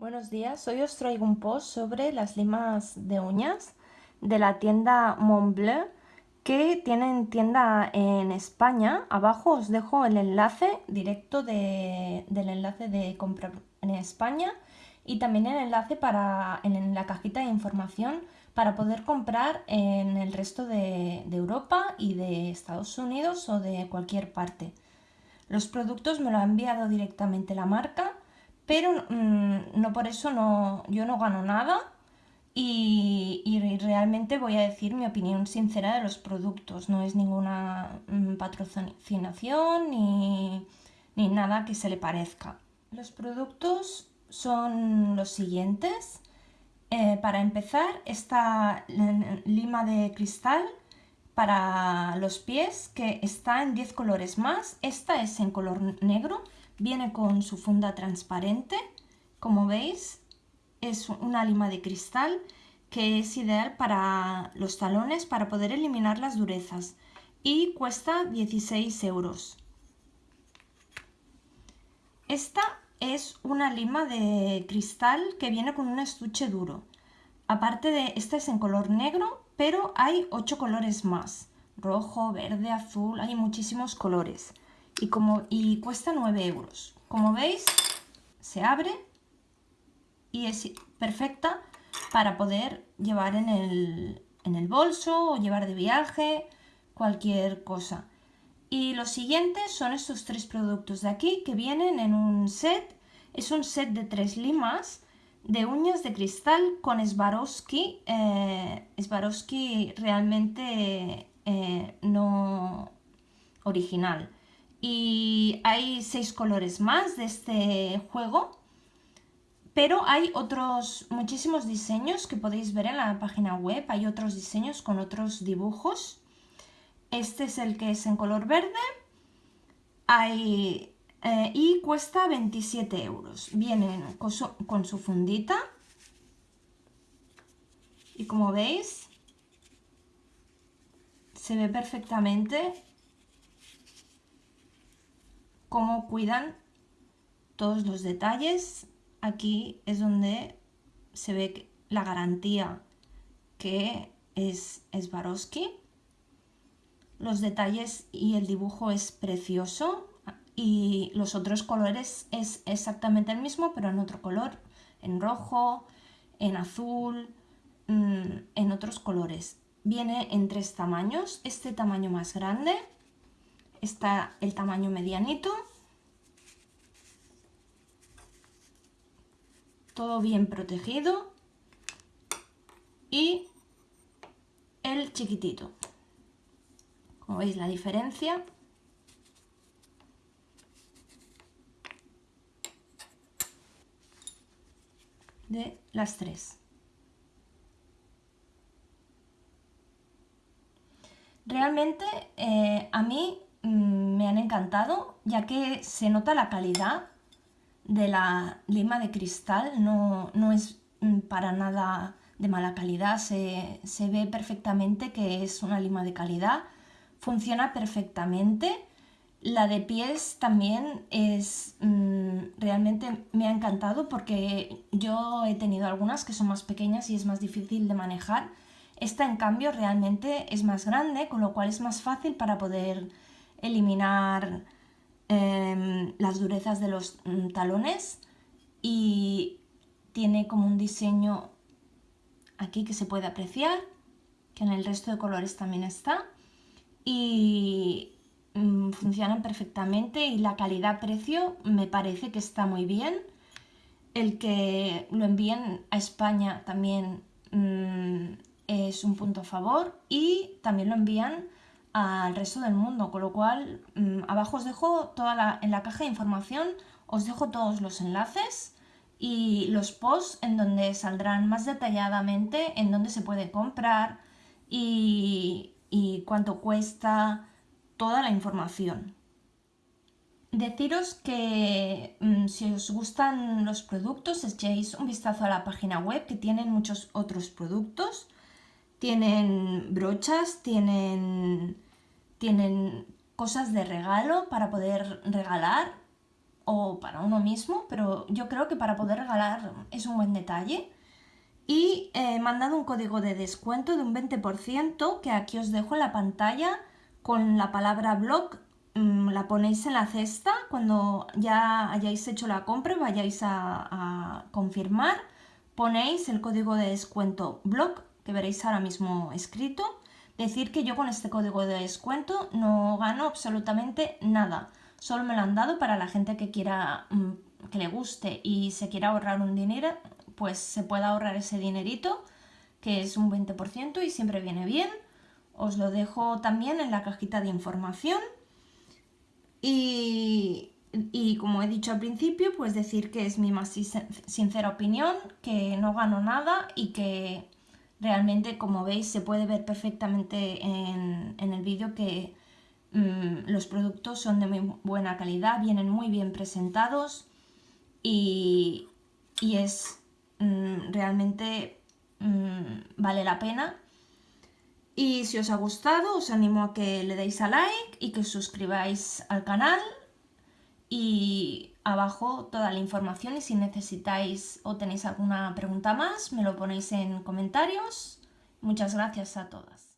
Buenos días, hoy os traigo un post sobre las limas de uñas de la tienda Montbleu que tienen tienda en España. Abajo os dejo el enlace directo del enlace de compra en España y también el enlace para, en la cajita de información para poder comprar en el resto de, de Europa y de Estados Unidos o de cualquier parte. Los productos me lo ha enviado directamente la marca pero mm, no por eso no, yo no gano nada y, realmente voy a decir mi opinión sincera de los productos, no es ninguna mm, patrocinación ni, nada que se le parezca. Los productos son los siguientes. Eh, para empezar, esta lima de cristal para los pies que está en 10 colores más. Esta es en color negro Viene con su funda transparente, como veis, es una lima de cristal que es ideal para los talones para poder eliminar las durezas y cuesta 16 euros. Esta es una lima de cristal que viene con un estuche duro. Aparte de, esta es en color negro, pero hay 8 colores más. Rojo, verde, azul, hay muchísimos colores y, como, y cuesta 9 euros. Como veis, se abre y es perfecta para poder llevar en el, bolso o llevar de viaje, cualquier cosa. Y los siguientes son estos tres productos de aquí que vienen en un set. Es un set de tres limas de uñas de cristal con Swarovski. Eh, Swarovski realmente eh, no original y hay seis colores más de este juego pero hay otros muchísimos diseños que podéis ver en la página web. Hay otros diseños con otros dibujos. Este es el que es en color verde. Hay, eh, y cuesta 27 euros. Viene con su, con su fundita. Y como veis se ve perfectamente cómo cuidan todos los detalles. Aquí es donde se ve la garantía que es Swarovski. Los detalles y el dibujo es precioso y los otros colores es exactamente el mismo pero en otro color, en rojo, en azul, mm, en otros colores. Viene en tres tamaños, este tamaño más grande está el tamaño medianito. Todo bien protegido. Y el chiquitito. Como veis la diferencia. de las tres. Realmente eh, a mí me han encantado, ya que se nota la calidad de la lima de cristal, no, es mm, para nada de mala calidad, se, ve perfectamente que es una lima de calidad, funciona perfectamente. La de pies también es mm, realmente me ha encantado porque yo he tenido algunas que son más pequeñas y es más difícil de manejar. Esta en cambio realmente es más grande, con lo cual es más fácil para poder eliminar em, las durezas de los mm, talones y tiene como un diseño aquí que se puede apreciar, que en el resto de colores también está y mm, funcionan perfectamente y la calidad-precio me parece que está muy bien. El que lo envíen a España también mm, es un punto a favor y también lo envían al resto del mundo, con lo cual mm, abajo os dejo toda la, en la caja de información os dejo todos los enlaces y los posts en donde saldrán más detalladamente en dónde se puede comprar y, cuánto cuesta, toda la información. Deciros que mm, si os gustan los productos echéis un vistazo a la página web que tienen muchos otros productos tienen brochas, tienen, tienen cosas de regalo para poder regalar o para uno mismo, pero yo creo que para poder regalar es un buen detalle. Y he mandado un código de descuento de un 20% que aquí os dejo en la pantalla con la palabra blog. Mm, la ponéis en la cesta cuando ya hayáis hecho la compra vayáis a, a confirmar. Ponéis el código de descuento blog que veréis ahora mismo escrito. Decir que yo con este código de descuento no gano absolutamente nada. Solo me lo han dado para la gente que quiera, mm, que le guste y se quiera ahorrar un dinero, pues se pueda ahorrar ese dinerito, que es un 20% y siempre viene bien. Os lo dejo también en la cajita de información. Y, y como he dicho al principio, pues decir que es mi más sincera opinión, que no gano nada y que realmente, como veis, se puede ver perfectamente en, el vídeo que mm, los productos son de muy buena calidad, vienen muy bien presentados y, es mm, realmente mm, vale la pena. Y si os ha gustado, os animo a que le deis a like y que os suscribáis al canal y abajo toda la información y si necesitáis o tenéis alguna pregunta más me lo ponéis en comentarios. Muchas gracias a todas.